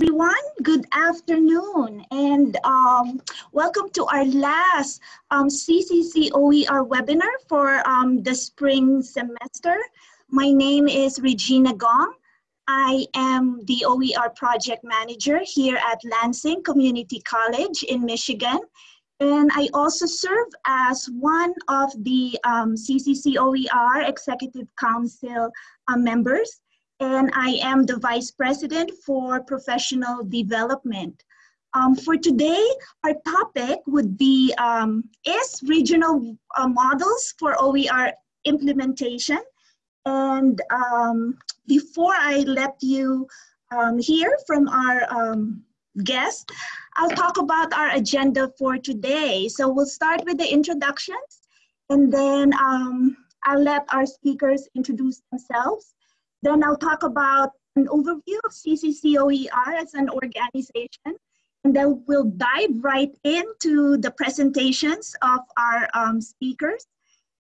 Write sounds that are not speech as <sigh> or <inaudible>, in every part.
everyone. Good afternoon, and um, welcome to our last um, CCC OER webinar for um, the spring semester. My name is Regina Gong. I am the OER project manager here at Lansing Community College in Michigan. And I also serve as one of the um, CCC OER Executive Council uh, members and I am the Vice President for Professional Development. Um, for today, our topic would be um, is regional uh, models for OER implementation. And um, before I let you um, hear from our um, guest, I'll talk about our agenda for today. So we'll start with the introductions and then um, I'll let our speakers introduce themselves. Then I'll talk about an overview of CCCOER as an organization. And then we'll dive right into the presentations of our um, speakers.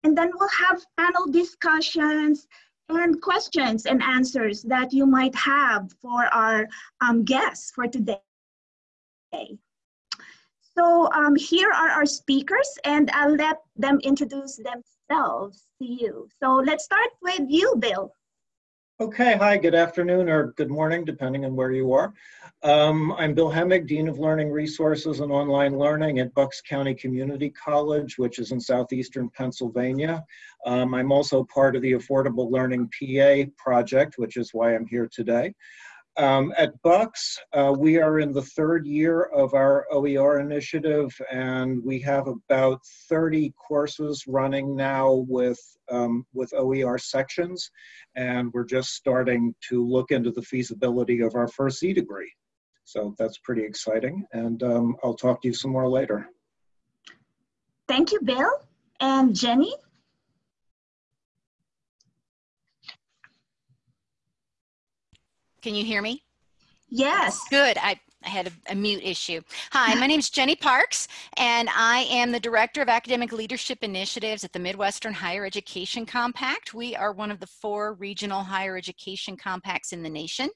And then we'll have panel discussions and questions and answers that you might have for our um, guests for today. So um, here are our speakers and I'll let them introduce themselves to you. So let's start with you, Bill. Okay, hi, good afternoon or good morning, depending on where you are. Um, I'm Bill Hemig, Dean of Learning Resources and Online Learning at Bucks County Community College, which is in southeastern Pennsylvania. Um, I'm also part of the Affordable Learning PA project, which is why I'm here today. Um, at Bucks, uh, we are in the third year of our OER initiative, and we have about 30 courses running now with, um, with OER sections, and we're just starting to look into the feasibility of our first Z degree. So that's pretty exciting, and um, I'll talk to you some more later. Thank you, Bill. And Jenny? Can you hear me? Yes. Good. I, I had a, a, mute issue. Hi, my name is Jenny Parks, and I am the Director of Academic Leadership Initiatives at the Midwestern Higher Education Compact. We are one of the four regional higher education compacts in the nation.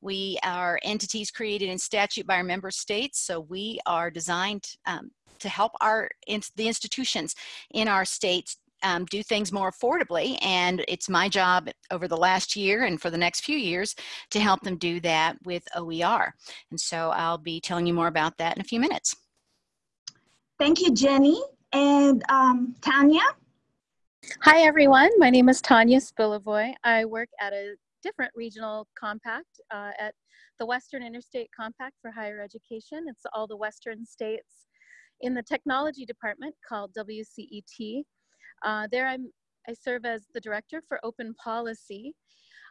We are entities created in statute by our member states, so we are designed um, to help our the institutions in our states um, do things more affordably. And it's my job over the last year and for the next few years to help them do that with OER. And so I'll be telling you more about that in a few minutes. Thank you, Jenny. And um, Tanya? Hi, everyone. My name is Tanya Spilovoy. I work at a different regional compact uh, at the Western Interstate Compact for Higher Education. It's all the Western states in the technology department called WCET. Uh, there I'm, I serve as the director for open policy.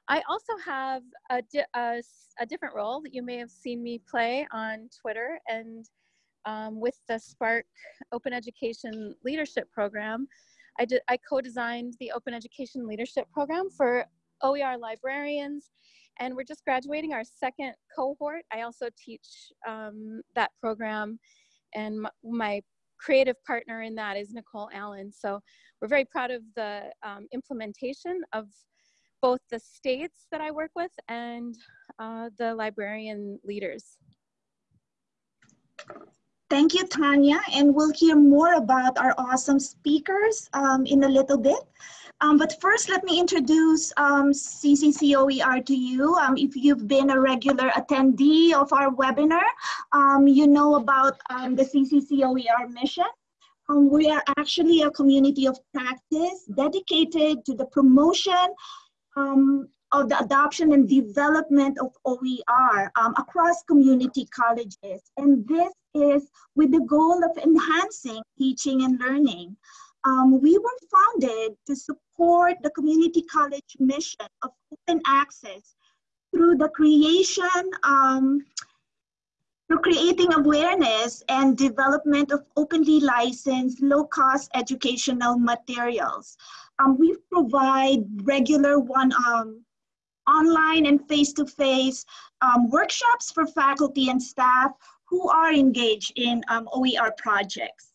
I also have a, di a, a, different role that you may have seen me play on Twitter and um, with the SPARC Open Education Leadership Program. I, did, I co-designed the Open Education Leadership Program for OER librarians and we're just graduating our second cohort. I also teach um, that program and my, my creative partner in that is Nicole Allen. So we're very proud of the um, implementation of both the states that I work with and uh, the librarian leaders. Thank you, Tanya, and we'll hear more about our awesome speakers um, in a little bit. Um, but first, let me introduce um, CCCOER to you. Um, if you've been a regular attendee of our webinar, um, you know about um, the CCCOER mission. Um, we are actually a community of practice dedicated to the promotion of the adoption and development of OER across community colleges. And this is with the goal of enhancing teaching and learning. Um, we were founded to support the community college mission of open access through the creation, um, through creating awareness and development of openly licensed, low-cost educational materials. Um, we provide regular one um, online and face-to-face -face, um, workshops for faculty and staff who are engaged in um, OER projects.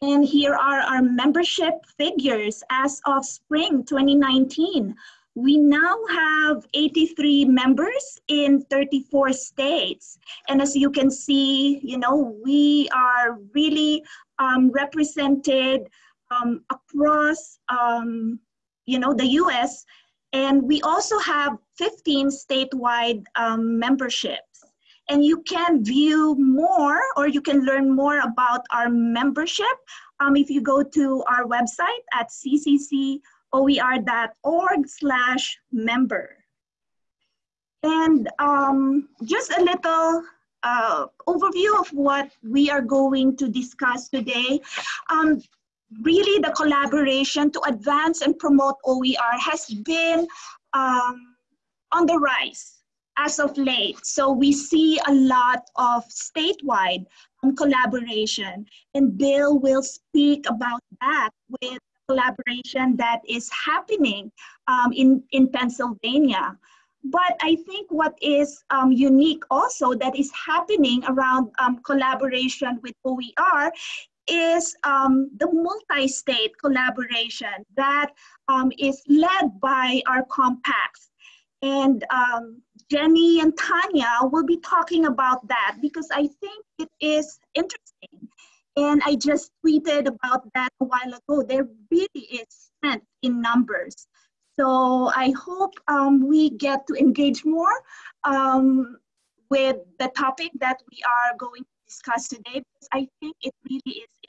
And here are our membership figures as of spring 2019. we now have 83 members in 34 states. And as you can see, you know, we are really um, represented um, across, um, you know, the US. And we also have 15 statewide um, memberships. And you can view more or you can learn more about our membership um, if you go to our website at ccc oer.org slash member. And um, just a little uh, overview of what we are going to discuss today. Um, really the collaboration to advance and promote OER has been um, on the rise as of late. So we see a lot of statewide um, collaboration and Bill will speak about that with collaboration that is happening um, in, in Pennsylvania. But I think what is um, unique also that is happening around um, collaboration with OER is um, the multi-state collaboration that um, is led by our compacts. And um, Jenny and Tanya will be talking about that because I think it is interesting and I just tweeted about that a while ago. There really is strength in numbers. So I hope um, we get to engage more um, with the topic that we are going to discuss today because I think it really is.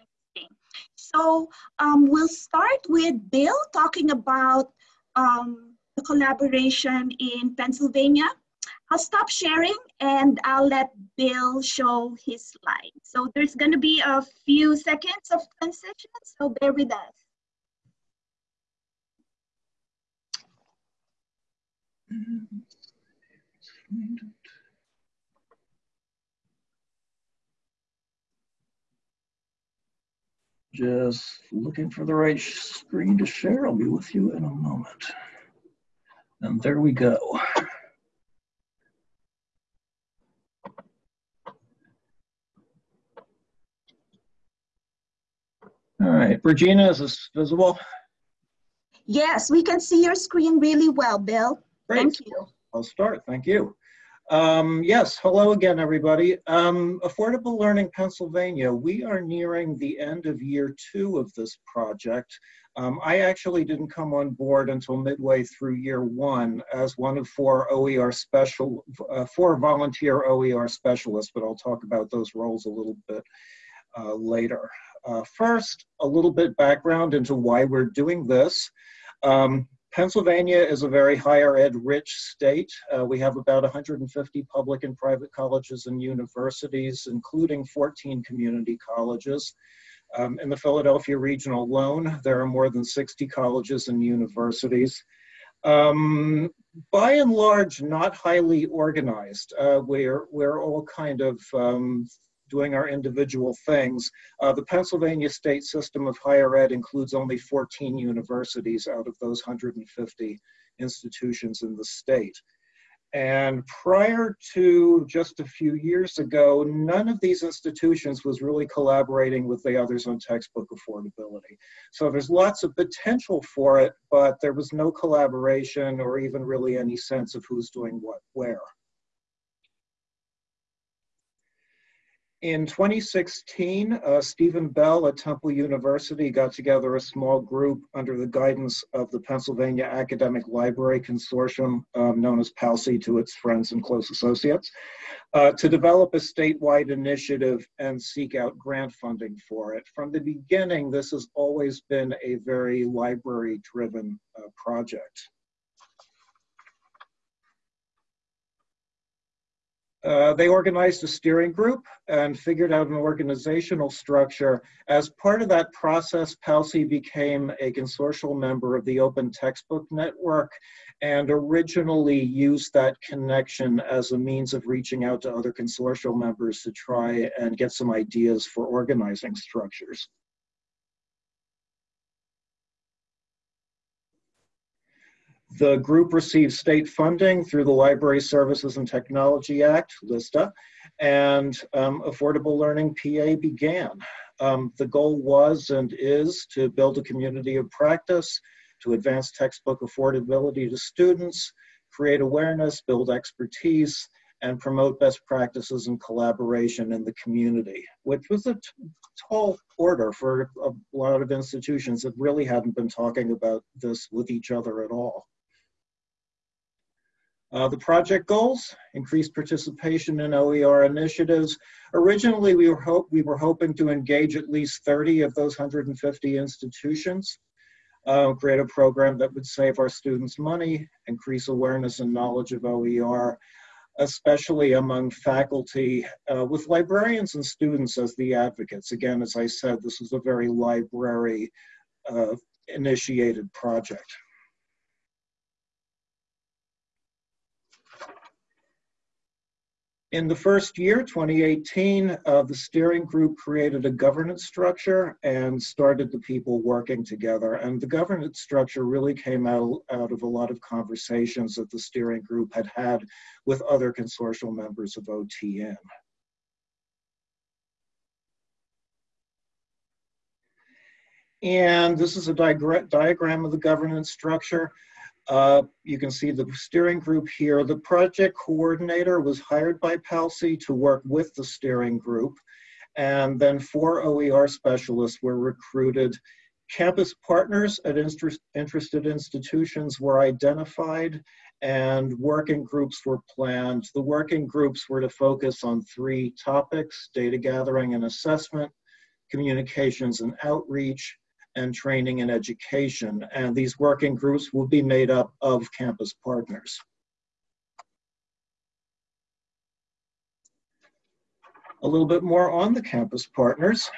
So um, we'll start with Bill talking about um, the collaboration in Pennsylvania. I'll stop sharing and I'll let Bill show his slide. So there's gonna be a few seconds of transition, so bear with us. Just looking for the right screen to share. I'll be with you in a moment. And there we go. All right, Regina, is this visible? Yes, we can see your screen really well, Bill. Great. Thank you. I'll start, thank you. Um, yes, hello again, everybody. Um, Affordable Learning Pennsylvania, we are nearing the end of year two of this project. Um, I actually didn't come on board until midway through year one as one of four OER special, uh, four volunteer OER specialists, but I'll talk about those roles a little bit uh, later. Uh, first, a little bit background into why we're doing this. Um, Pennsylvania is a very higher ed rich state. Uh, we have about 150 public and private colleges and universities, including 14 community colleges. Um, in the Philadelphia region alone, there are more than 60 colleges and universities. Um, by and large, not highly organized. Uh, we're, we're all kind of um, doing our individual things. Uh, the Pennsylvania state system of higher ed includes only 14 universities out of those 150 institutions in the state. And prior to just a few years ago, none of these institutions was really collaborating with the others on textbook affordability. So there's lots of potential for it, but there was no collaboration or even really any sense of who's doing what where. In 2016, uh, Steven Bell at Temple University got together a small group under the guidance of the Pennsylvania Academic Library Consortium, um, known as PALCI to its friends and close associates, uh, to develop a statewide initiative and seek out grant funding for it. From the beginning, this has always been a very library-driven uh, project. Uh, they organized a steering group and figured out an organizational structure. As part of that process, PALCI became a consortial member of the Open Textbook Network and originally used that connection as a means of reaching out to other consortial members to try and get some ideas for organizing structures. The group received state funding through the Library Services and Technology Act, LISTA, and um, Affordable Learning PA began. Um, the goal was and is to build a community of practice, to advance textbook affordability to students, create awareness, build expertise, and promote best practices and collaboration in the community, which was a tall order for a lot of institutions that really hadn't been talking about this with each other at all. Uh, the project goals, increased participation in OER initiatives. Originally, we were, hope, we were hoping to engage at least 30 of those 150 institutions, uh, create a program that would save our students money, increase awareness and knowledge of OER, especially among faculty uh, with librarians and students as the advocates. Again, as I said, this is a very library uh, initiated project. In the first year, 2018, uh, the steering group created a governance structure and started the people working together. And the governance structure really came out, out of a lot of conversations that the steering group had had with other consortial members of OTN. And this is a diagram of the governance structure. Uh, you can see the steering group here. The project coordinator was hired by PALCI to work with the steering group. And then four OER specialists were recruited. Campus partners at interest, interested institutions were identified and working groups were planned. The working groups were to focus on three topics, data gathering and assessment, communications and outreach, and training and education. And these working groups will be made up of campus partners. A little bit more on the campus partners.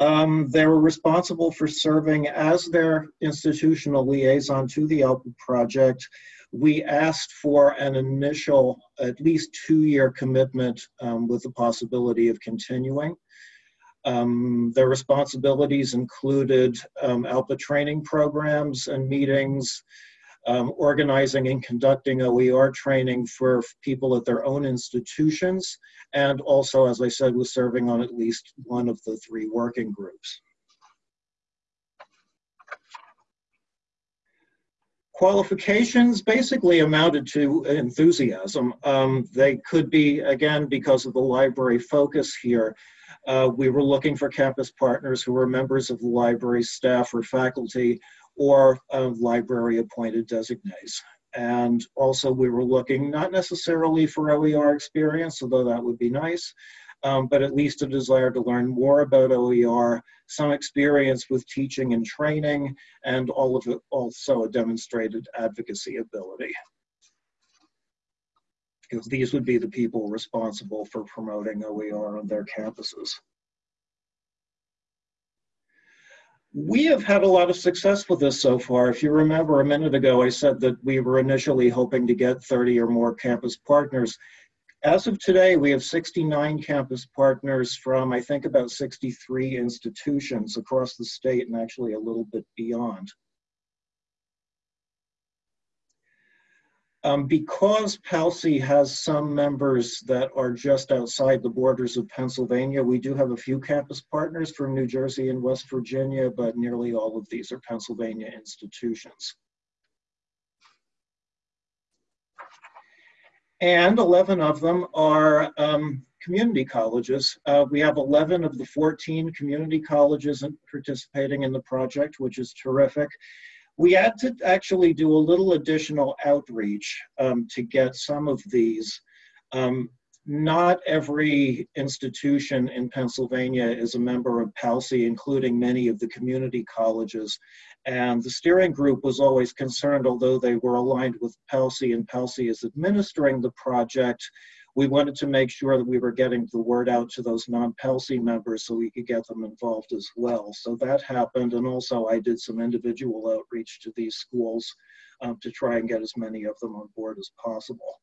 Um, they were responsible for serving as their institutional liaison to the ALPA project. We asked for an initial, at least two-year commitment um, with the possibility of continuing. Um, their responsibilities included um, ALPA training programs and meetings, um, organizing and conducting OER training for people at their own institutions, and also, as I said, was serving on at least one of the three working groups. Qualifications basically amounted to enthusiasm. Um, they could be, again, because of the library focus here, uh, we were looking for campus partners who were members of the library staff or faculty or uh, library appointed designees. And also we were looking not necessarily for OER experience, although that would be nice, um, but at least a desire to learn more about OER, some experience with teaching and training, and all of it also a demonstrated advocacy ability because these would be the people responsible for promoting OER on their campuses. We have had a lot of success with this so far. If you remember a minute ago, I said that we were initially hoping to get 30 or more campus partners. As of today, we have 69 campus partners from, I think, about 63 institutions across the state and actually a little bit beyond. Um, because PALCI has some members that are just outside the borders of Pennsylvania, we do have a few campus partners from New Jersey and West Virginia, but nearly all of these are Pennsylvania institutions. And 11 of them are um, community colleges. Uh, we have 11 of the 14 community colleges participating in the project, which is terrific we had to actually do a little additional outreach um, to get some of these. Um, not every institution in Pennsylvania is a member of PALCI, including many of the community colleges. And the steering group was always concerned, although they were aligned with PALCI and PALCI is administering the project, we wanted to make sure that we were getting the word out to those non-PALCI members so we could get them involved as well. So that happened, and also I did some individual outreach to these schools um, to try and get as many of them on board as possible.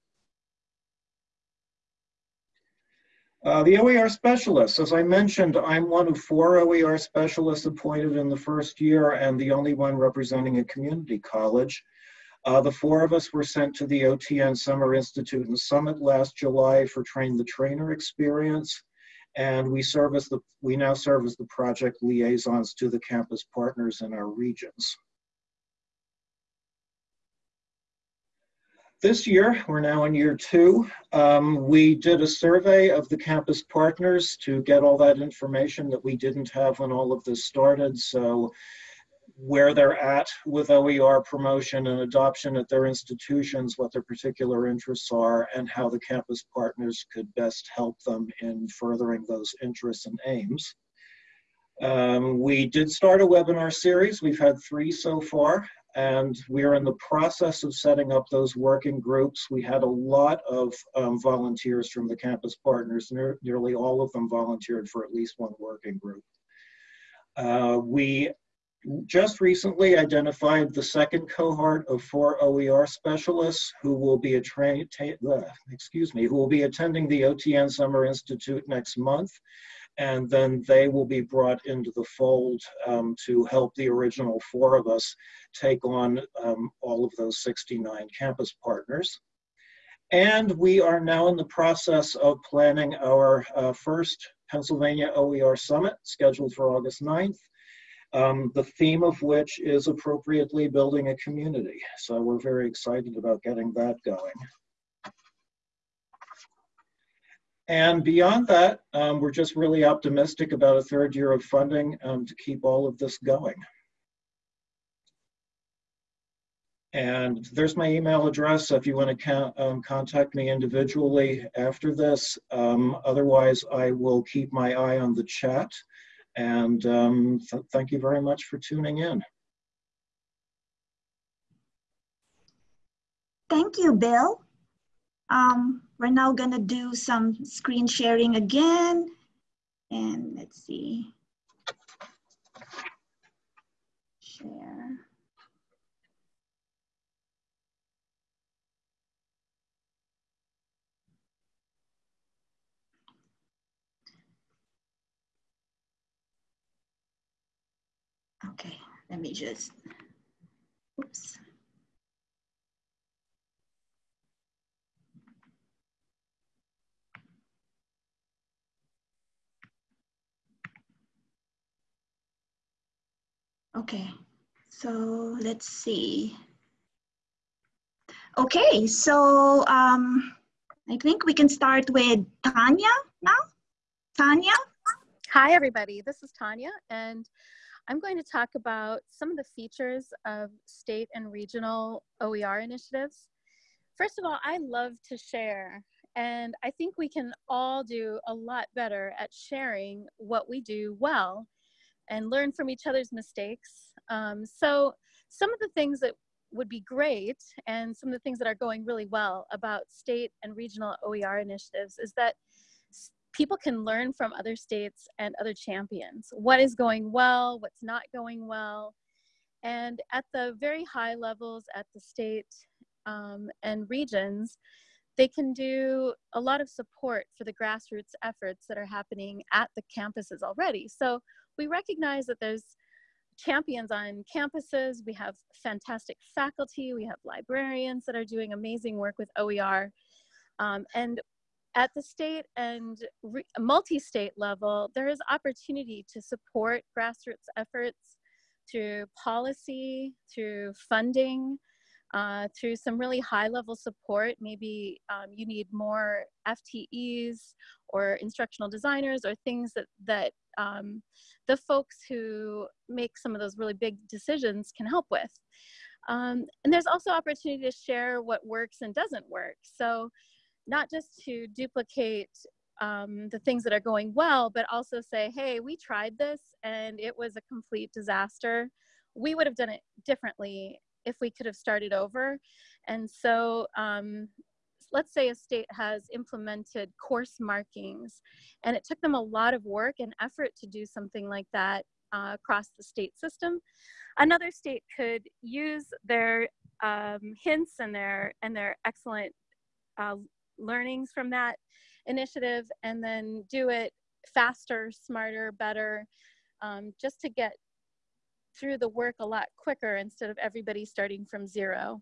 Uh, the OER specialists, as I mentioned, I'm one of four OER specialists appointed in the first year and the only one representing a community college. Uh, the four of us were sent to the OTN Summer Institute and Summit last July for Train the Trainer experience. And we serve as the, we now serve as the project liaisons to the campus partners in our regions. This year, we're now in year two, um, we did a survey of the campus partners to get all that information that we didn't have when all of this started. So where they're at with OER promotion and adoption at their institutions, what their particular interests are, and how the campus partners could best help them in furthering those interests and aims. Um, we did start a webinar series. We've had three so far, and we're in the process of setting up those working groups. We had a lot of um, volunteers from the campus partners. Ne nearly all of them volunteered for at least one working group. Uh, we just recently identified the second cohort of four OER specialists who will be a uh, excuse me, who will be attending the OTN Summer Institute next month. And then they will be brought into the fold um, to help the original four of us take on um, all of those 69 campus partners. And we are now in the process of planning our uh, first Pennsylvania OER Summit scheduled for August 9th um, the theme of which is appropriately building a community. So we're very excited about getting that going. And beyond that, um, we're just really optimistic about a third year of funding um, to keep all of this going. And there's my email address if you want to um, contact me individually after this. Um, otherwise, I will keep my eye on the chat. And um, th thank you very much for tuning in. Thank you, Bill. Um, we're now gonna do some screen sharing again. And let's see. Share. Okay, let me just, oops. Okay, so let's see. Okay, so um, I think we can start with Tanya now. Tanya? Hi, everybody. This is Tanya, and I'm going to talk about some of the features of state and regional OER initiatives. First of all, I love to share, and I think we can all do a lot better at sharing what we do well and learn from each other's mistakes. Um, so some of the things that would be great and some of the things that are going really well about state and regional OER initiatives is that people can learn from other states and other champions. What is going well, what's not going well. And at the very high levels at the state um, and regions, they can do a lot of support for the grassroots efforts that are happening at the campuses already. So we recognize that there's champions on campuses, we have fantastic faculty, we have librarians that are doing amazing work with OER. Um, and at the state and multi-state level, there is opportunity to support grassroots efforts through policy, through funding, uh, through some really high level support. Maybe um, you need more FTEs or instructional designers or things that, that um, the folks who make some of those really big decisions can help with. Um, and there's also opportunity to share what works and doesn't work. So not just to duplicate um, the things that are going well, but also say, hey, we tried this and it was a complete disaster. We would have done it differently if we could have started over. And so um, let's say a state has implemented course markings and it took them a lot of work and effort to do something like that uh, across the state system. Another state could use their um, hints and their and their excellent uh, learnings from that initiative and then do it faster, smarter, better, um, just to get through the work a lot quicker instead of everybody starting from zero.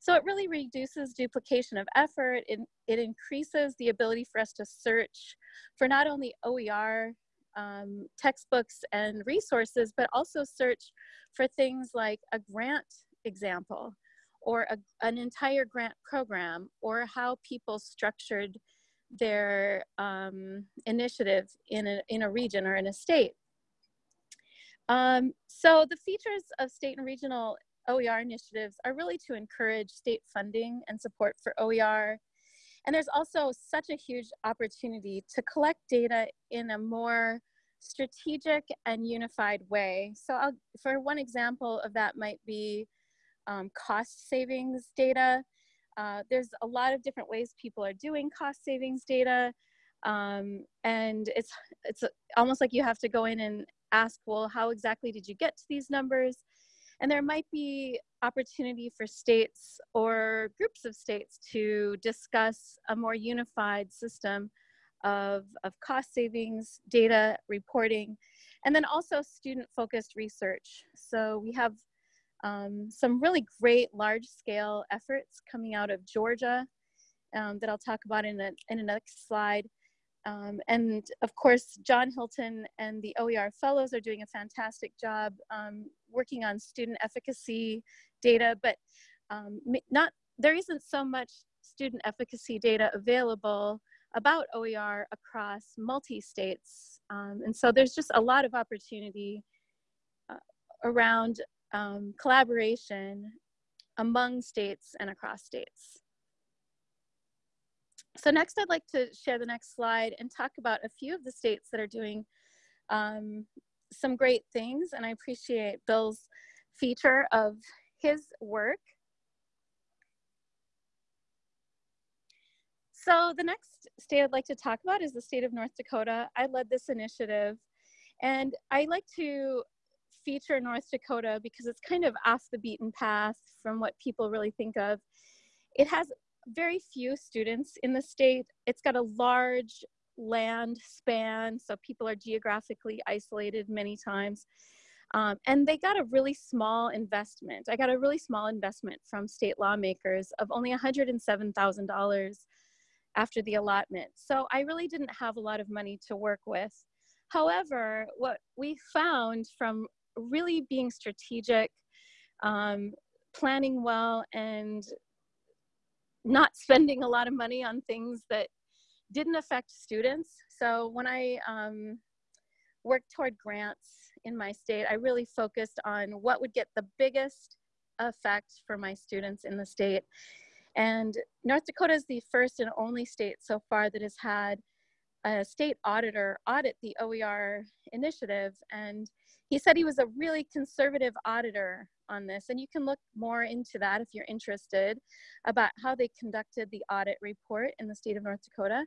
So it really reduces duplication of effort. It, it increases the ability for us to search for not only OER um, textbooks and resources, but also search for things like a grant example or a, an entire grant program or how people structured their um, initiative in a, in a region or in a state. Um, so the features of state and regional OER initiatives are really to encourage state funding and support for OER. And there's also such a huge opportunity to collect data in a more strategic and unified way. So I'll, for one example of that might be um, cost savings data. Uh, there's a lot of different ways people are doing cost savings data. Um, and it's, it's almost like you have to go in and ask, well, how exactly did you get to these numbers? And there might be opportunity for states or groups of states to discuss a more unified system of, of cost savings, data reporting, and then also student focused research. So we have um, some really great large scale efforts coming out of Georgia um, that I'll talk about in, a, in a next slide. Um, and of course, John Hilton and the OER Fellows are doing a fantastic job um, working on student efficacy data, but um, not there isn't so much student efficacy data available about OER across multi-states. Um, and so there's just a lot of opportunity uh, around um, collaboration among states and across states. So next I'd like to share the next slide and talk about a few of the states that are doing um, some great things and I appreciate Bill's feature of his work. So the next state I'd like to talk about is the state of North Dakota. I led this initiative and I like to feature North Dakota because it's kind of off the beaten path from what people really think of. It has very few students in the state. It's got a large land span, so people are geographically isolated many times. Um, and they got a really small investment. I got a really small investment from state lawmakers of only $107,000 after the allotment. So I really didn't have a lot of money to work with. However, what we found from really being strategic, um, planning well, and not <laughs> spending a lot of money on things that didn't affect students. So when I um, worked toward grants in my state, I really focused on what would get the biggest effect for my students in the state. And North Dakota is the first and only state so far that has had a state auditor audit the OER initiative. And he said he was a really conservative auditor on this. And you can look more into that if you're interested about how they conducted the audit report in the state of North Dakota.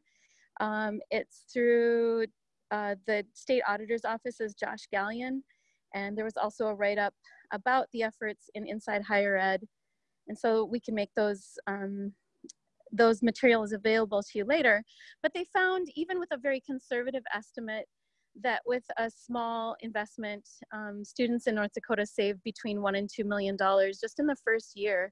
Um, it's through uh, the state auditor's office is Josh Gallion. And there was also a write-up about the efforts in Inside Higher Ed. And so we can make those um, those materials available to you later. But they found, even with a very conservative estimate, that with a small investment, um, students in North Dakota save between one and two million dollars just in the first year.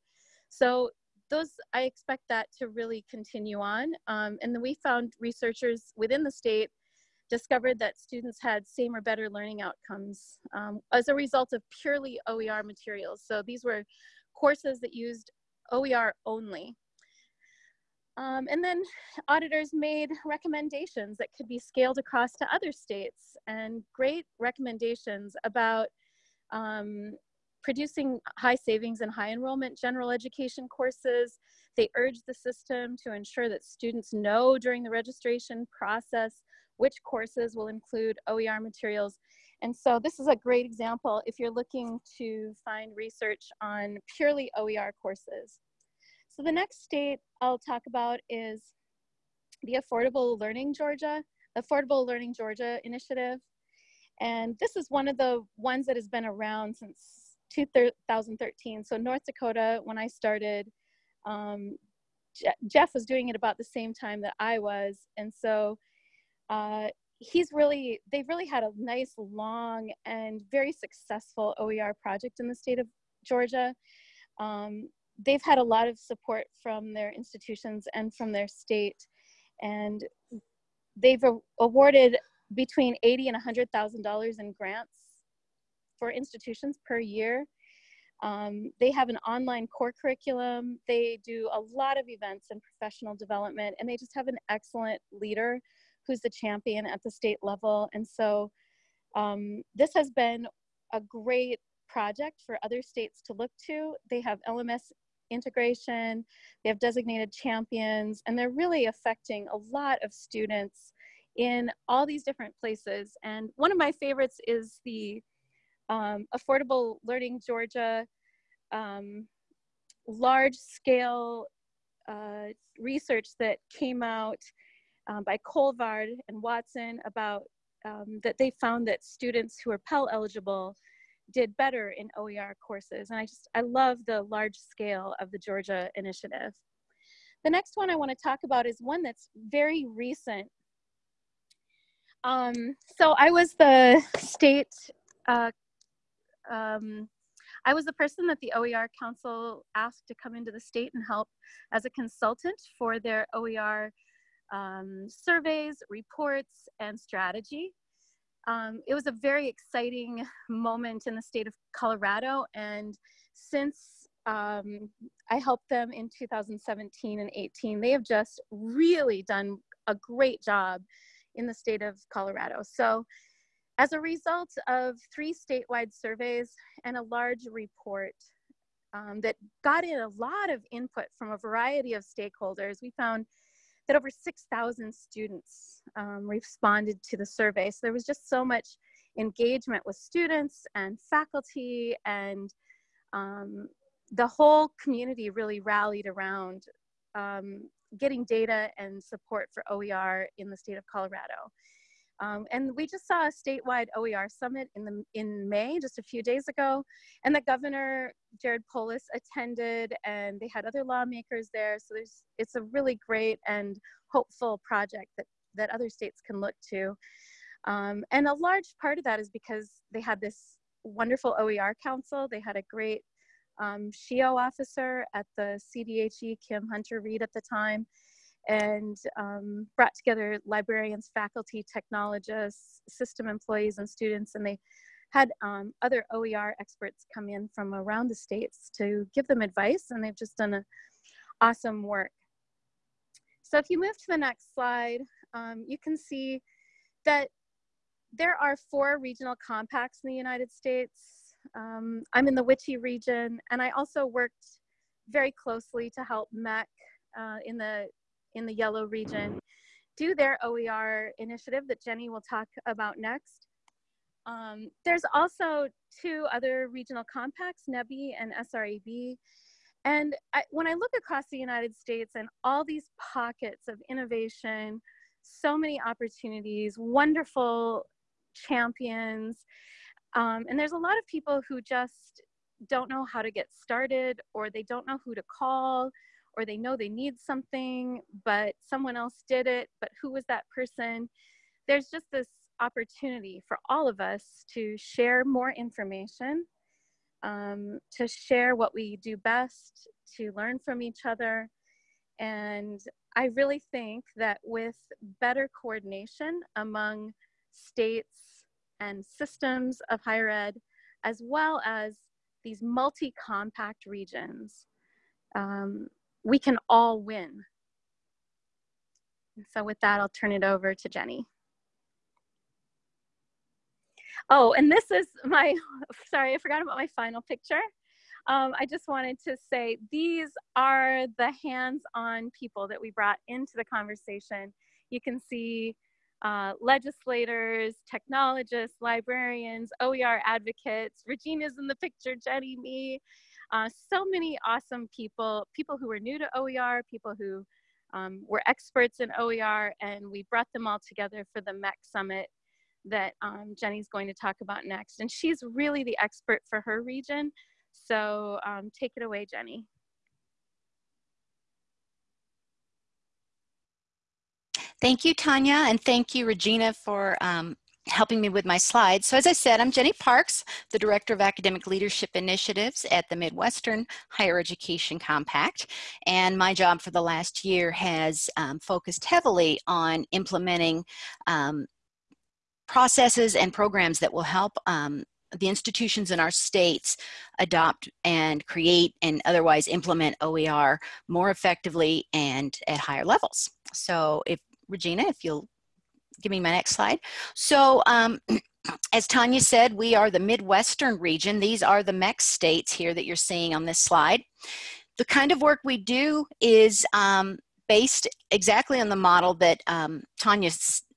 So those, I expect that to really continue on. Um, and then we found researchers within the state discovered that students had same or better learning outcomes um, as a result of purely OER materials. So these were courses that used OER only. Um, and then auditors made recommendations that could be scaled across to other states and great recommendations about um, producing high savings and high enrollment general education courses. They urged the system to ensure that students know during the registration process which courses will include OER materials. And so this is a great example if you're looking to find research on purely OER courses. So the next state I'll talk about is the Affordable Learning Georgia, Affordable Learning Georgia initiative. And this is one of the ones that has been around since 2013. So North Dakota, when I started, um, Jeff was doing it about the same time that I was. And so uh, he's really, they've really had a nice, long, and very successful OER project in the state of Georgia. Um, they've had a lot of support from their institutions and from their state and they've awarded between 80 and 100,000 dollars in grants for institutions per year Um, they have an online core curriculum. They do a lot of events and professional development, and they just have an excellent leader who's the champion at the state level. And so um, this has been a great project for other states to look to. They have LMS integration, they have designated champions, and they're really affecting a lot of students in all these different places. And one of my favorites is the um, Affordable Learning Georgia um, large scale uh, research that came out um, by Colvard and Watson about um, that they found that students who are Pell eligible did better in OER courses. And I just, I love the large scale of the Georgia initiative. The next one I want to talk about is one that's very recent. Um, so I was the state, uh, um, I was the person that the OER Council asked to come into the state and help as a consultant for their OER um, surveys, reports, and strategy. Um, it was a very exciting moment in the state of Colorado. And since um, I helped them in 2017 and 18, they have just really done a great job in the state of Colorado. So as a result of three statewide surveys and a large report um, that got in a lot of input from a variety of stakeholders, we found that over 6,000 students um, responded to the survey. So there was just so much engagement with students and faculty and um, the whole community really rallied around um, getting data and support for OER in the state of Colorado. Um, and we just saw a statewide OER summit in, the, in May, just a few days ago, and the governor, Jared Polis, attended, and they had other lawmakers there. So there's, it's a really great and hopeful project that, that other states can look to. Um, and a large part of that is because they had this wonderful OER council. They had a great um, SHEEO officer at the CDHE, Kim Hunter Reed at the time, and um, brought together librarians, faculty, technologists, system employees, and students, and they had um, other OER experts come in from around the states to give them advice, and they've just done a awesome work. So if you move to the next slide, um, you can see that there are four regional compacts in the United States. Um, I'm in the WICHE region, and I also worked very closely to help MHEC uh, in the in the yellow region do their OER initiative that Jenny will talk about next. Um, there's also two other regional compacts, NEBHE and SREB. And I, when I look across the United States and all these pockets of innovation, so many opportunities, wonderful champions, um, and there's a lot of people who just don't know how to get started or they don't know who to call or they know they need something, but someone else did it, but who was that person? There's just this opportunity for all of us to share more information, um, to share what we do best, to learn from each other. And I really think that with better coordination among states and systems of higher ed, as well as these multi-compact regions, um, we can all win. so with that, I'll turn it over to Jenny. Oh, and this is my, <laughs> sorry, I forgot about my final picture. Um, I just wanted to say these are the hands-on people that we brought into the conversation. You can see uh, legislators, technologists, librarians, OER advocates. Regina's in the picture, Jenny, me. Uh, so many awesome people, people who were new to OER, people who um, were experts in OER, and we brought them all together for the MHEC Summit that um, Jenny's going to talk about next. And she's really the expert for her region. So um, take it away, Jenny. Thank you, Tanya, and thank you, Regina, for um, helping me with my slides. So as I said, I'm Jenny Parks, the Director of Academic Leadership Initiatives at the Midwestern Higher Education Compact. And my job for the last year has um, focused heavily on implementing um, processes and programs that will help um, the institutions in our states adopt and create and otherwise implement OER more effectively and at higher levels. So if Regina, if you'll give me my next slide. So um, <clears throat> as Tanya said, we are the Midwestern region. These are the MHEC states here that you're seeing on this slide. The kind of work we do is um, based exactly on the model that um, Tanya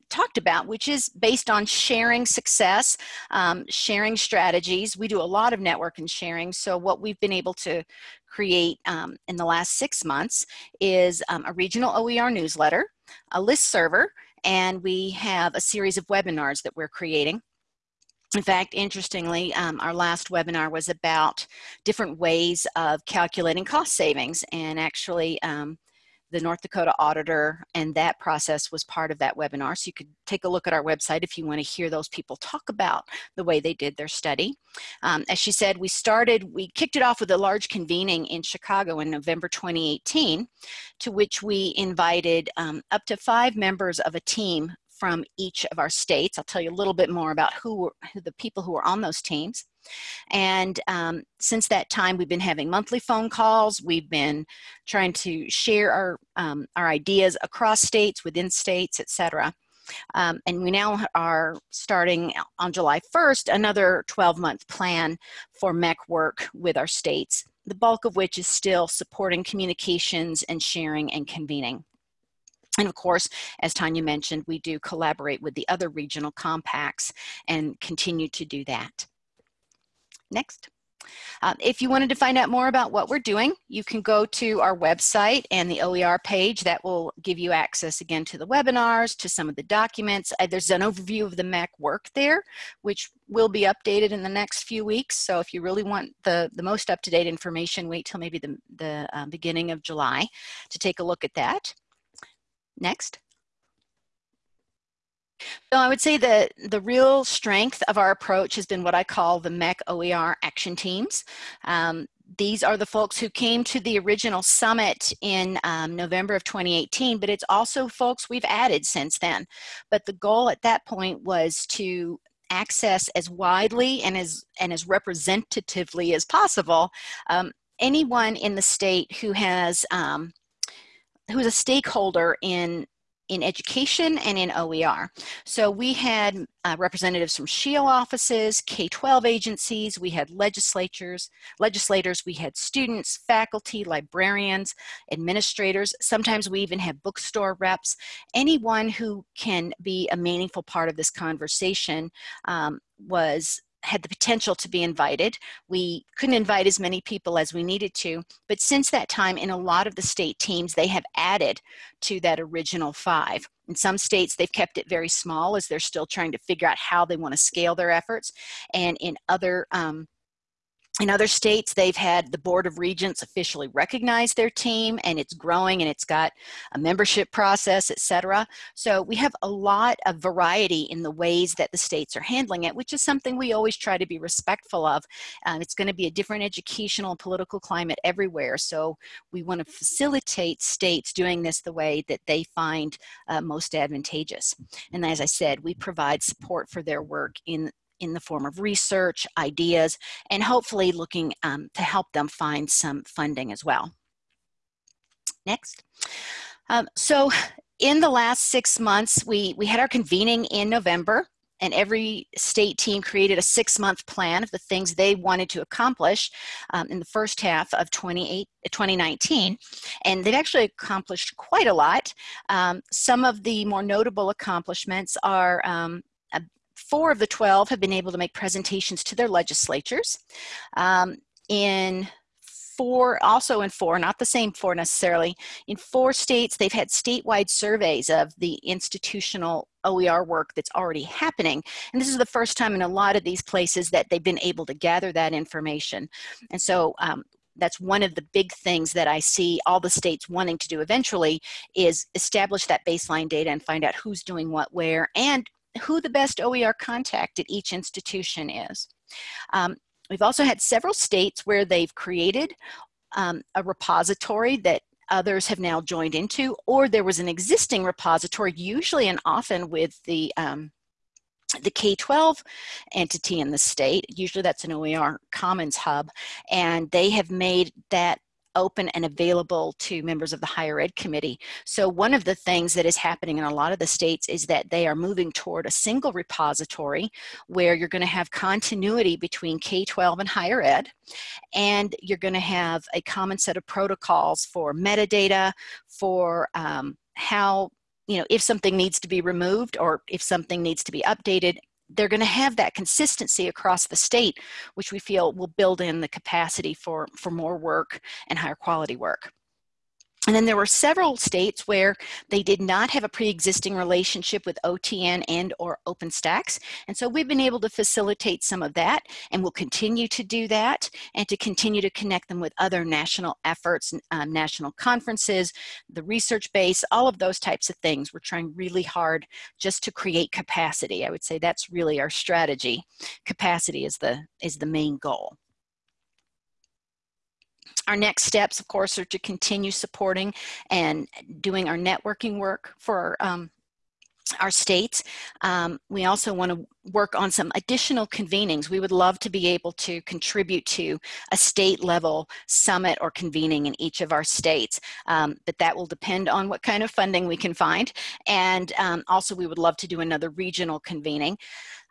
talked about, which is based on sharing success, um, sharing strategies. We do a lot of network and sharing. So what we've been able to create um, in the last six months is um, a regional OER newsletter, a list server, and we have a series of webinars that we're creating. In fact, interestingly, um, our last webinar was about different ways of calculating cost savings and actually um, the North Dakota auditor and that process was part of that webinar. So you could take a look at our website if you want to hear those people talk about the way they did their study. Um, as she said, we started, we kicked it off with a large convening in Chicago in November 2018, to which we invited um, up to five members of a team from each of our states. I'll tell you a little bit more about who, who the people who were on those teams. And um, since that time, we've been having monthly phone calls. We've been trying to share our, um, our ideas across states, within states, etc. Um, and we now are starting on July 1st, another 12 month plan for MHEC work with our states, the bulk of which is still supporting communications and sharing and convening. And of course, as Tanya mentioned, we do collaborate with the other regional compacts and continue to do that. Next. Um, if you wanted to find out more about what we're doing, you can go to our website and the OER page that will give you access again to the webinars, to some of the documents. Uh, there's an overview of the MHEC work there, which will be updated in the next few weeks. So if you really want the, the most up-to-date information, wait till maybe the, the uh, beginning of July to take a look at that. Next. So I would say that the real strength of our approach has been what I call the MHEC OER action teams. Um, these are the folks who came to the original summit in um, November of 2018, but it's also folks we've added since then. But the goal at that point was to access as widely and as, and as representatively as possible um, anyone in the state who has um, who's a stakeholder in in education and in OER. So we had uh, representatives from SHEEO offices, K-12 agencies, we had legislatures, legislators, we had students, faculty, librarians, administrators. Sometimes we even have bookstore reps. Anyone who can be a meaningful part of this conversation um, was had the potential to be invited. We couldn't invite as many people as we needed to, but since that time in a lot of the state teams, they have added to that original five. In some states, they've kept it very small as they're still trying to figure out how they want to scale their efforts. And in other um, in other states, they've had the Board of Regents officially recognize their team and it's growing and it's got a membership process, et cetera. So we have a lot of variety in the ways that the states are handling it, which is something we always try to be respectful of. Um, it's gonna be a different educational and political climate everywhere. So we wanna facilitate states doing this the way that they find uh, most advantageous. And as I said, we provide support for their work in in the form of research, ideas, and hopefully looking um, to help them find some funding as well. Next. Um, so in the last six months, we, we had our convening in November and every state team created a six-month plan of the things they wanted to accomplish um, in the first half of 2019. And they've actually accomplished quite a lot. Um, some of the more notable accomplishments are um, four of the 12 have been able to make presentations to their legislatures. Um, in four, also in four, not the same four necessarily, in four states, they've had statewide surveys of the institutional OER work that's already happening. And this is the first time in a lot of these places that they've been able to gather that information. And so um, that's one of the big things that I see all the states wanting to do eventually is establish that baseline data and find out who's doing what where and who the best OER contact at each institution is. Um, we've also had several states where they've created um, a repository that others have now joined into, or there was an existing repository, usually and often with the um, the K-12 entity in the state, usually that's an OER Commons hub, and they have made that open and available to members of the higher ed committee. So one of the things that is happening in a lot of the states is that they are moving toward a single repository where you're going to have continuity between K-12 and higher ed and you're going to have a common set of protocols for metadata, for um, how you know, if something needs to be removed or if something needs to be updated, they're going to have that consistency across the state, which we feel will build in the capacity for, for more work and higher quality work. And then there were several states where they did not have a pre-existing relationship with OTN and or OpenStax. And so we've been able to facilitate some of that and we'll continue to do that and to continue to connect them with other national efforts, um, national conferences, the research base, all of those types of things. We're trying really hard just to create capacity. I would say that's really our strategy. Capacity is the, is the main goal. Our next steps, of course, are to continue supporting and doing our networking work for um, our states. Um, we also want to work on some additional convenings. We would love to be able to contribute to a state level summit or convening in each of our states, um, but that will depend on what kind of funding we can find. And um, also we would love to do another regional convening.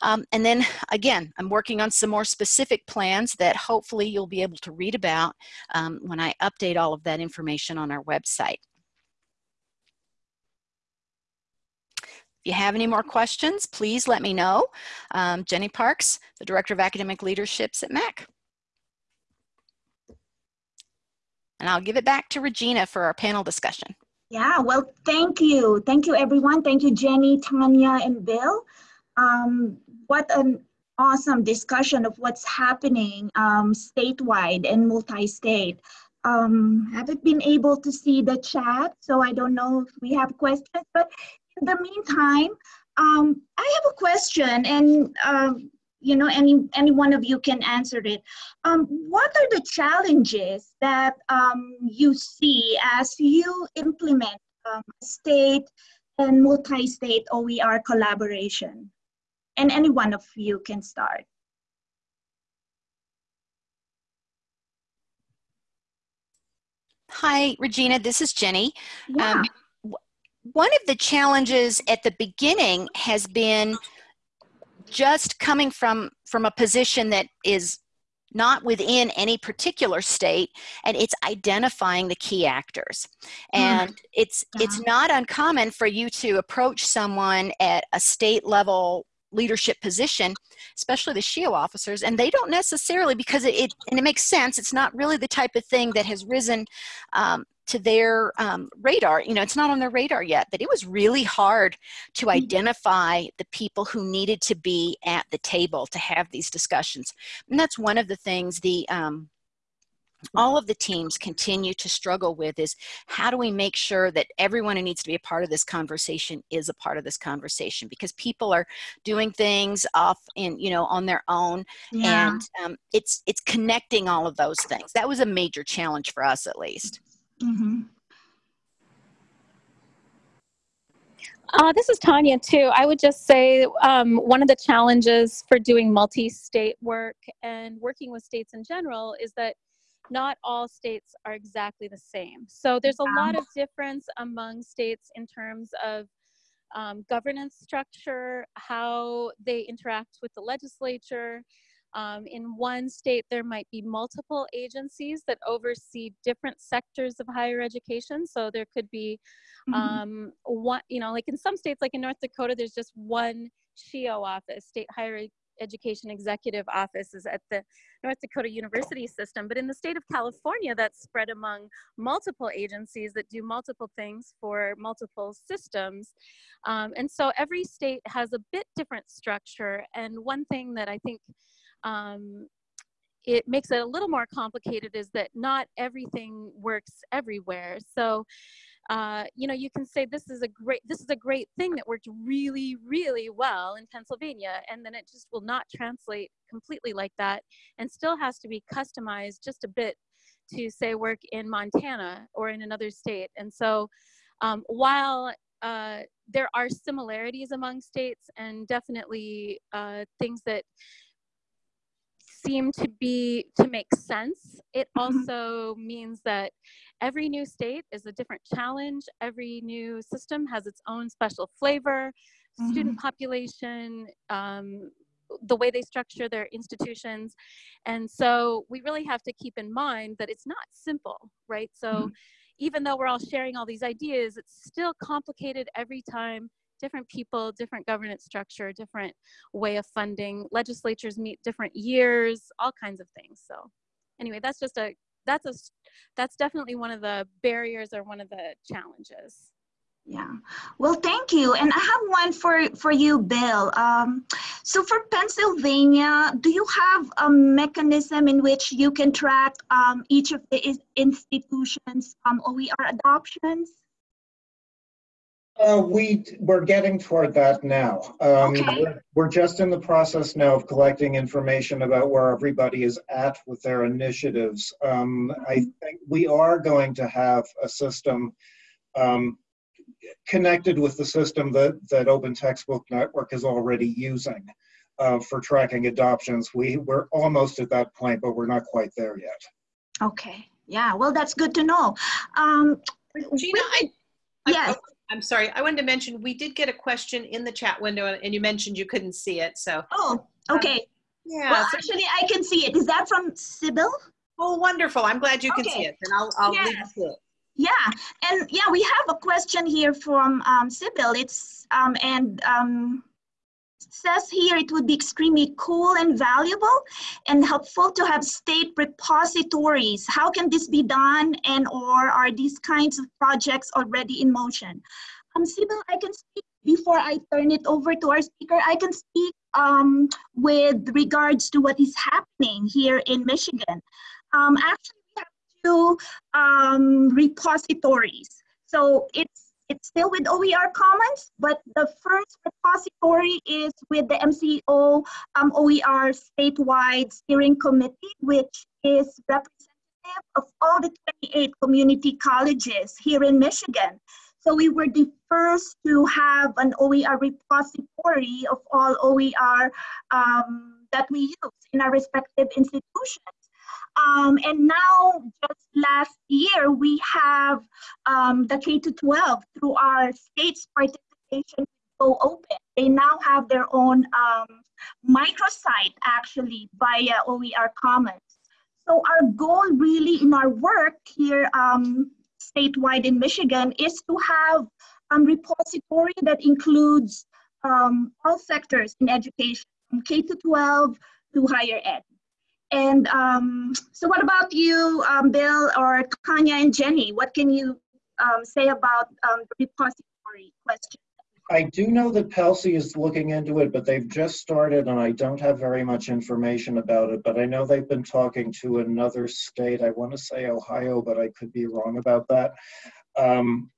Um, and then again, I'm working on some more specific plans that hopefully you'll be able to read about um, when I update all of that information on our website. If you have any more questions, please let me know. Um, Jenny Parks, the Director of Academic Leaderships at MHEC. And I'll give it back to Regina for our panel discussion. Yeah, well, thank you. Thank you, everyone. Thank you, Jenny, Tanya, and Bill. Um, what an awesome discussion of what's happening um, statewide and multi-state. Um, haven't been able to see the chat, so I don't know if we have questions, but in the meantime, um, I have a question and um, you know, any, any one of you can answer it. Um, what are the challenges that um, you see as you implement um, state and multi-state OER collaboration? and any one of you can start. Hi, Regina, this is Jenny. Yeah. One of the challenges at the beginning has been just coming from, from a position that is not within any particular state and it's identifying the key actors hmm. and mm. it's yeah. it's not uncommon for you to approach someone at a state level leadership position, especially the SHEEO officers, and they don't necessarily, because it, it, and it makes sense, it's not really the type of thing that has risen um, to their um, radar. You know, it's not on their radar yet, but it was really hard to mm-hmm. identify the people who needed to be at the table to have these discussions. And that's one of the things the, um, all of the teams continue to struggle with is how do we make sure that everyone who needs to be a part of this conversation is a part of this conversation because people are doing things off in you know on their own yeah. and um, it's it's connecting all of those things that was a major challenge for us at least mm-hmm. Uh, this is Tanya too. I would just say um, one of the challenges for doing multi-state work and working with states in general is that not all states are exactly the same. So there's a lot of difference among states in terms of um, governance structure, how they interact with the legislature. Um, in one state, there might be multiple agencies that oversee different sectors of higher education. So there could be mm-hmm. um, one, you know, like in some states, like in North Dakota, there's just one SHEEO office, State Higher Education Executive Office is at the North Dakota University System, but in the state of California, that's spread among multiple agencies that do multiple things for multiple systems. Um, and so every state has a bit different structure. And one thing that I think um, it makes it a little more complicated is that not everything works everywhere. So uh, you know, you can say this is a great this is a great thing that worked really, really well in Pennsylvania, and then it just will not translate completely like that, and still has to be customized just a bit to say work in Montana or in another state. And so, um, while uh, there are similarities among states and definitely uh, things that seem to be to make sense. It Mhm. also means that every new state is a different challenge. Every new system has its own special flavor, student population, um, the way they structure their institutions. And so we really have to keep in mind that it's not simple, right? So Mhm. even though we're all sharing all these ideas, it's still complicated every time. Different people, different governance structure, different way of funding. Legislatures meet different years, all kinds of things. So anyway, that's just a that's a that's definitely one of the barriers or one of the challenges. Yeah. Well, thank you. And I have one for, for you, Bill. Um, so for Pennsylvania, do you have a mechanism in which you can track um, each of the institutions' um, OER adoptions? Uh, we, we're getting toward that now. Um, Okay. we're- We're just in the process now of collecting information about where everybody is at with their initiatives. Um, I think we are going to have a system um, connected with the system that, that Open Textbook Network is already using uh, for tracking adoptions. We, we're almost at that point, but we're not quite there yet. Okay. Yeah. Well, that's good to know. Um, Gina, I, I- yes. I'm sorry. I wanted to mention, we did get a question in the chat window and you mentioned you couldn't see it. So, Oh, okay. yeah. Well, so- actually, I can see it. Is that from Sybil? oh, wonderful. I'm glad you can see it. And I'll, I'll leave it to it. Yeah, and yeah, we have a question here from um, Sybil. It's um, and um, says here it would be extremely cool and valuable and helpful to have state repositories. How can this be done, and or are these kinds of projects already in motion? Um, Sybil, I can speak before I turn it over to our speaker. I can speak um, with regards to what is happening here in Michigan. Um, actually, we have two um, repositories. So it's it's still with OER Commons, but the first repository is with the MCO um, OER statewide steering committee, which is representative of all the 28 community colleges here in Michigan. So we were the first to have an OER repository of all OER um, that we use in our respective institutions. Um, and now, just last year, we have um, the K to 12 through our state's participation Go Open. They now have their own um, microsite actually via OER Commons. So our goal really in our work here um, statewide in Michigan is to have a repository that includes um, all sectors in education, from K to 12 to higher ed. And um, so what about you, um, Bill or Tanya and Jenny? What can you um, say about um, the repository question? I do know that PASSHE is looking into it, but they've just started and I don't have very much information about it. But I know they've been talking to another state. I want to say Ohio, but I could be wrong about that. Um,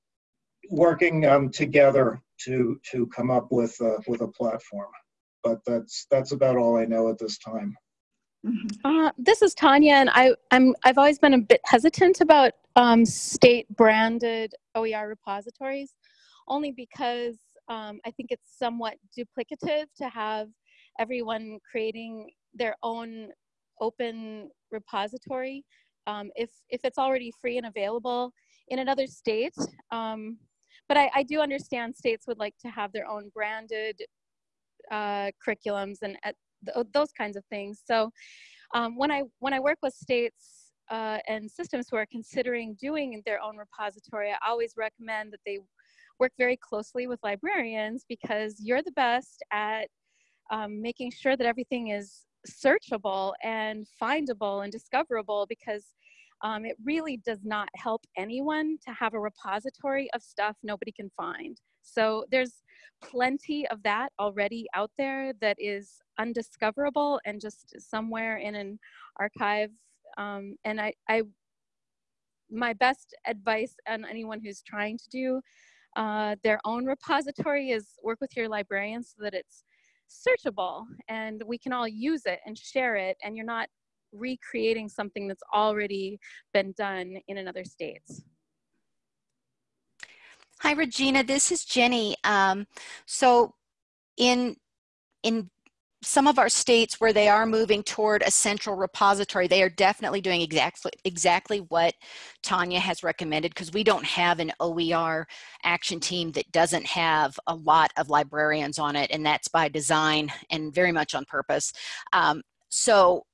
working um, together to to come up with with a platform. But that's that's about all I know at this time. Uh, this is Tanya, and I, I'm I've always been a bit hesitant about um, state branded OER repositories, only because um, I think it's somewhat duplicative to have everyone creating their own open repository. Um, if if it's already free and available in another state, um, but I, I do understand states would like to have their own branded uh, curriculums and at th- those kinds of things. So um, when I when I work with states uh, and systems who are considering doing their own repository, I always recommend that they work very closely with librarians because you're the best at um, making sure that everything is searchable and findable and discoverable because um, it really does not help anyone to have a repository of stuff nobody can find. So there's plenty of that already out there that is undiscoverable and just somewhere in an archive. Um, and I, I, my best advice on anyone who's trying to do uh, their own repository is work with your librarian so that it's searchable and we can all use it and share it and you're not recreating something that's already been done in another states. Hi, Regina. This is Jenny. Um, so, in in some of our states where they are moving toward a central repository, they are definitely doing exactly exactly what Tanya has recommended because we don't have an OER action team that doesn't have a lot of librarians on it, and that's by design and very much on purpose. Um, so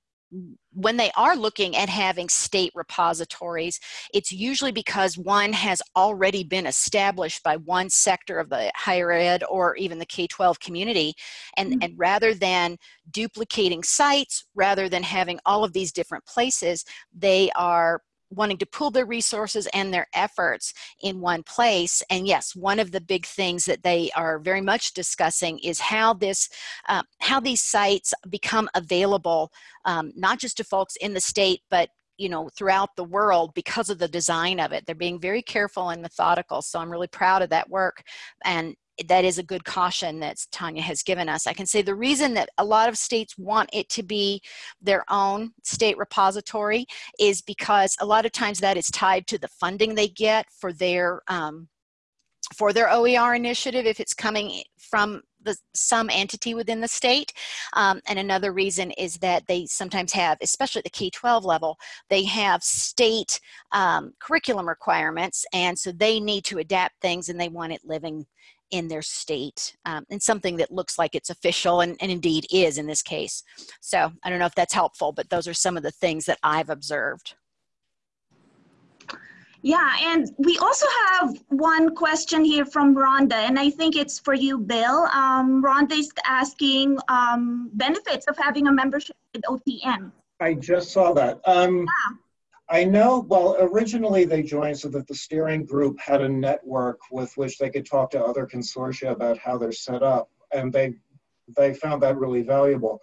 when they are looking at having state repositories, it's usually because one has already been established by one sector of the higher ed or even the K-12 community. And, mm -hmm. and rather than duplicating sites, rather than having all of these different places, they are wanting to pool their resources and their efforts in one place. And yes, one of the big things that they are very much discussing is how this, uh, how these sites become available, um, not just to folks in the state, but you know throughout the world because of the design of it they're being very careful and methodical so i'm really proud of that work and that is a good caution that Tanya has given us. I can say the reason that a lot of states want it to be their own state repository is because a lot of times that is tied to the funding they get for their um, for their OER initiative if it's coming from the, some entity within the state. Um, and another reason is that they sometimes have, especially at the K-12 level, they have state um, curriculum requirements and so they need to adapt things and they want it living in their state um, and something that looks like it's official and, and indeed is in this case. So I don't know if that's helpful, but those are some of the things that I've observed. Yeah, and we also have one question here from Rhonda, and I think it's for you, Bill. Um, Rhonda is asking um, benefits of having a membership with OTN. I just saw that. Um, yeah. I know, well, originally they joined so that the steering group had a network with which they could talk to other consortia about how they're set up, and they, they found that really valuable.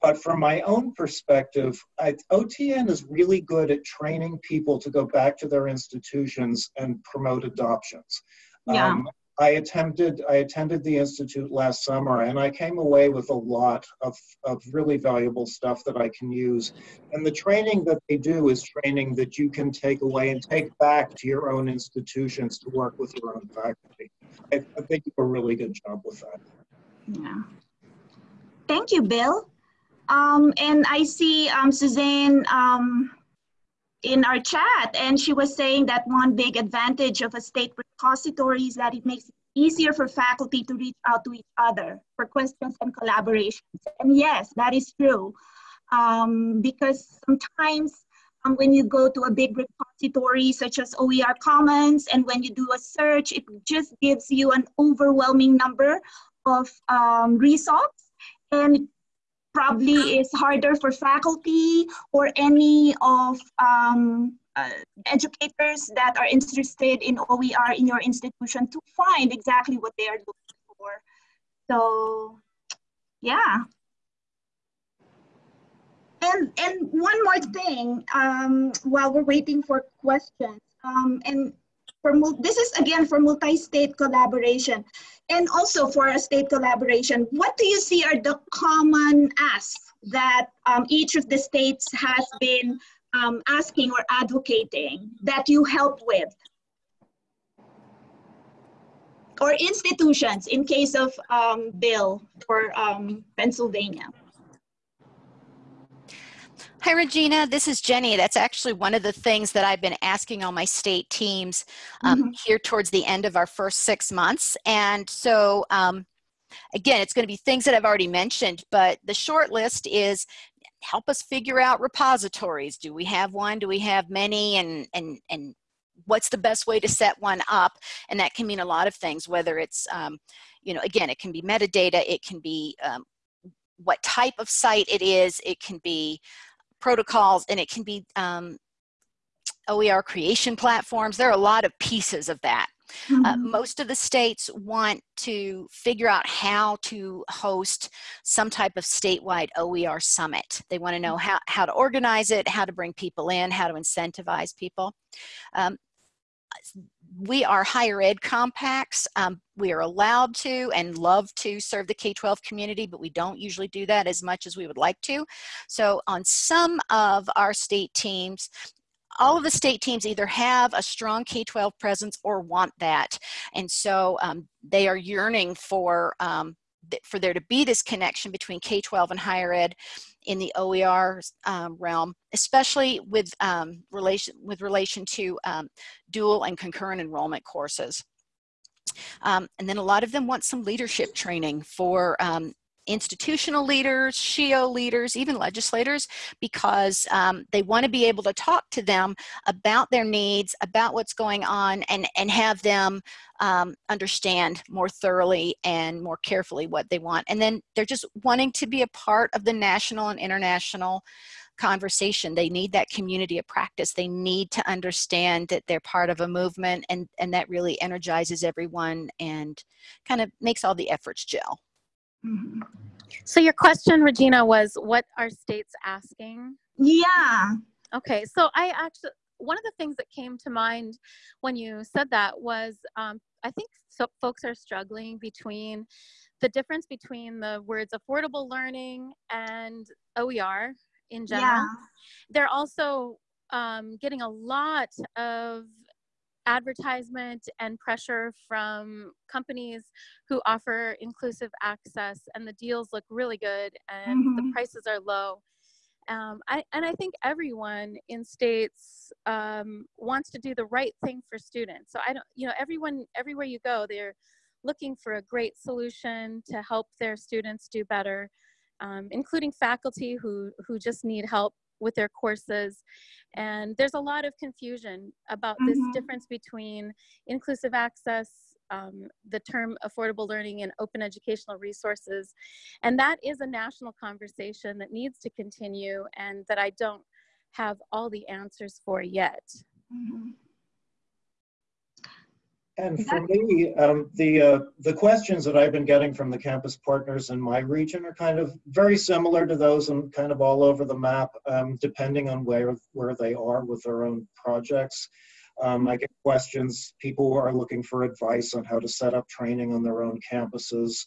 But from my own perspective, I, OTN is really good at training people to go back to their institutions and promote adoptions. Yeah. Um, I attended I attended the institute last summer and I came away with a lot of, of really valuable stuff that I can use. And the training that they do is training that you can take away and take back to your own institutions to work with your own faculty. I, I think you do a really good job with that. Yeah. Thank you, Bill. Um, and I see um, Suzanne um, in our chat, and she was saying that one big advantage of a state repository is that it makes it easier for faculty to reach out to each other for questions and collaborations. And yes, that is true. Um, because sometimes um, when you go to a big repository such as OER Commons, and when you do a search, it just gives you an overwhelming number of um, results. And probably is harder for faculty or any of um, uh, educators that are interested in OER in your institution to find exactly what they are looking for. So, yeah. And, and one more thing, um, while we're waiting for questions, um, and for this is again for multi-state collaboration and also for a state collaboration. What do you see are the common asks that um, each of the states has been um, asking or advocating that you help with? Or institutions in case of um, bill for um, Pennsylvania. Hi, Regina. This is Jenny. That's actually one of the things that I've been asking all my state teams um, mm -hmm. here towards the end of our first six months. And so, um, again, it's going to be things that I've already mentioned, but the short list is help us figure out repositories. Do we have one? Do we have many? And, and, and what's the best way to set one up? And that can mean a lot of things, whether it's, um, you know, again, it can be metadata, it can be um, what type of site it is, it can be protocols and it can be um, OER creation platforms. There are a lot of pieces of that. Mm -hmm. uh, mm-hmm. most of the states want to figure out how to host some type of statewide OER summit. They want to know mm-hmm. how, how to organize it, how to bring people in, how to incentivize people. Um, we are higher ed compacts. Um, we are allowed to and love to serve the K-12 community, but we don't usually do that as much as we would like to. So on some of our state teams, all of the state teams either have a strong K-12 presence or want that. And so um, they are yearning for, um, th for there to be this connection between K-12 and higher ed in the OER um, realm, especially with um, relation with relation to um, dual and concurrent enrollment courses. Um, and then a lot of them want some leadership training for um, institutional leaders, SHEEO leaders, even legislators, because um, they want to be able to talk to them about their needs, about what's going on, and, and have them um, understand more thoroughly and more carefully what they want. And then they're just wanting to be a part of the national and international conversation. They need that community of practice. They need to understand that they're part of a movement and, and that really energizes everyone and kind of makes all the efforts gel. So your question, Regina, was what are states asking? Yeah. Okay, so I actually, one of the things that came to mind when you said that was um, I think so folks are struggling between the difference between the words affordable learning and OER in general. Yeah. They're also um, getting a lot of advertisement and pressure from companies who offer inclusive access and the deals look really good and mm-hmm. the prices are low um, I, and i think everyone in states um, wants to do the right thing for students so i don't you know everyone everywhere you go they're looking for a great solution to help their students do better um, including faculty who who just need help with their courses. And there's a lot of confusion about mm-hmm. this difference between inclusive access, um, the term affordable learning and open educational resources. And that is a national conversation that needs to continue and that I don't have all the answers for yet. Mm-hmm. And for me, um, the uh, the questions that I've been getting from the campus partners in my region are kind of very similar to those and kind of all over the map, um, depending on where where they are with their own projects. Um, I get questions. People are looking for advice on how to set up training on their own campuses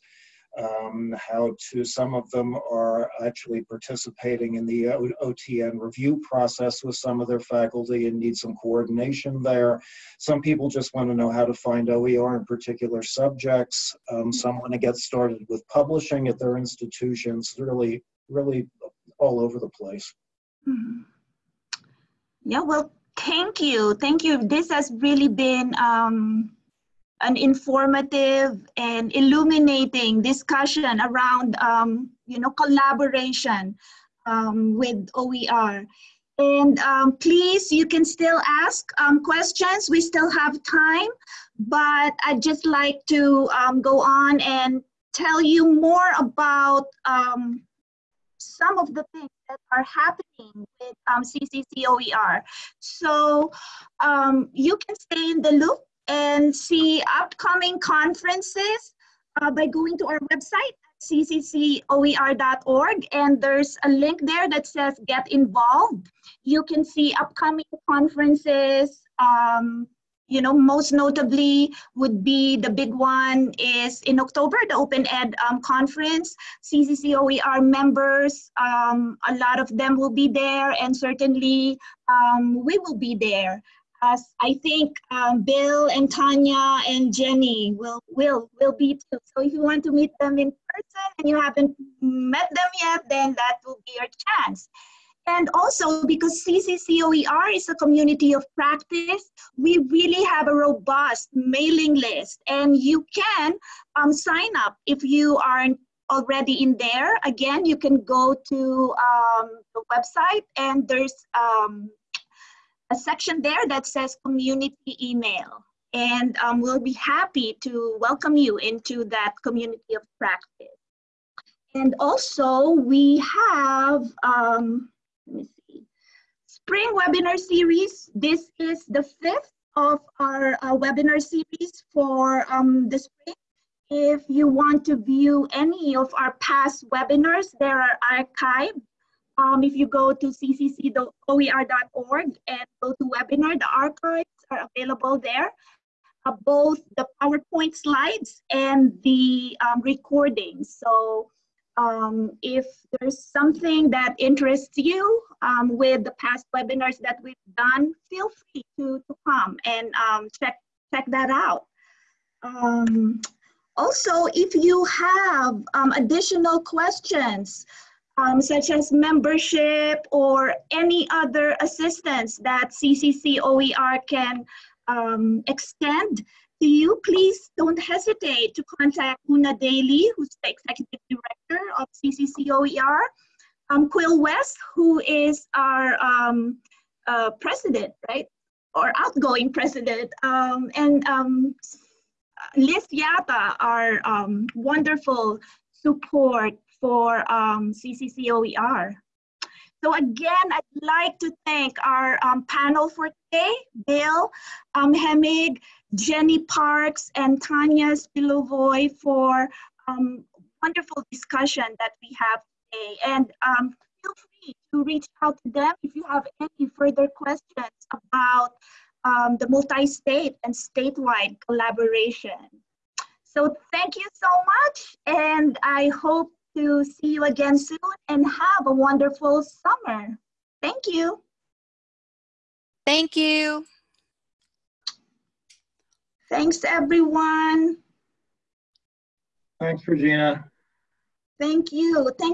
um, how to, some of them are actually participating in the OTN review process with some of their faculty and need some coordination there. Some people just want to know how to find OER in particular subjects. Um, some want to get started with publishing at their institutions, really, really all over the place. Mm -hmm. Yeah, well, thank you. Thank you. This has really been um, an informative and illuminating discussion around, um, you know, collaboration um, with OER. And um, please, you can still ask um, questions. We still have time, but I'd just like to um, go on and tell you more about um, some of the things that are happening with um, CCC OER. So you can stay in the loop and see upcoming conferences uh, by going to our website cccoer.org and there's a link there that says get involved. You can see upcoming conferences um, you know most notably would be the big one is in october the open ed um, conference. Cccoer members um, a lot of them will be there and certainly um, we will be there as I think um, Bill and Tanya and Jenny will will will be too. So if you want to meet them in person and you haven't met them yet, then that will be your chance. And also because CCCOER is a community of practice, we really have a robust mailing list and you can um, sign up if you aren't already in there. Again, you can go to um, the website and there's um, a section there that says community email. And um, we'll be happy to welcome you into that community of practice. And also we have, um, let me see, spring webinar series. This is the fifth of our uh, webinar series for um, the spring. If you want to view any of our past webinars, they are archived um, if you go to ccc.oer.org and go to webinar, the archives are available there. Uh, both the PowerPoint slides and the um, recordings. So um, if there's something that interests you um, with the past webinars that we've done, feel free to, to come and um, check, check that out. Um, also, if you have um, additional questions, um, such as membership or any other assistance that CCC OER can um, extend to you, please don't hesitate to contact Una Daly, who's the Executive Director of CCC OER, um, Quill West, who is our um, uh, president, right? Or outgoing president, um, and um, Liz Yata, our um, wonderful support for um, CCC OER. So again, I'd like to thank our um, panel for today, Bill um, Hemig, Jenny Parks, and Tanya Spilovoy for um, wonderful discussion that we have today. And um, feel free to reach out to them if you have any further questions about um, the multi-state and statewide collaboration. So thank you so much, and I hope to see you again soon and have a wonderful summer. Thank you. Thank you. Thanks, everyone. Thanks, Regina. Thank you. Thank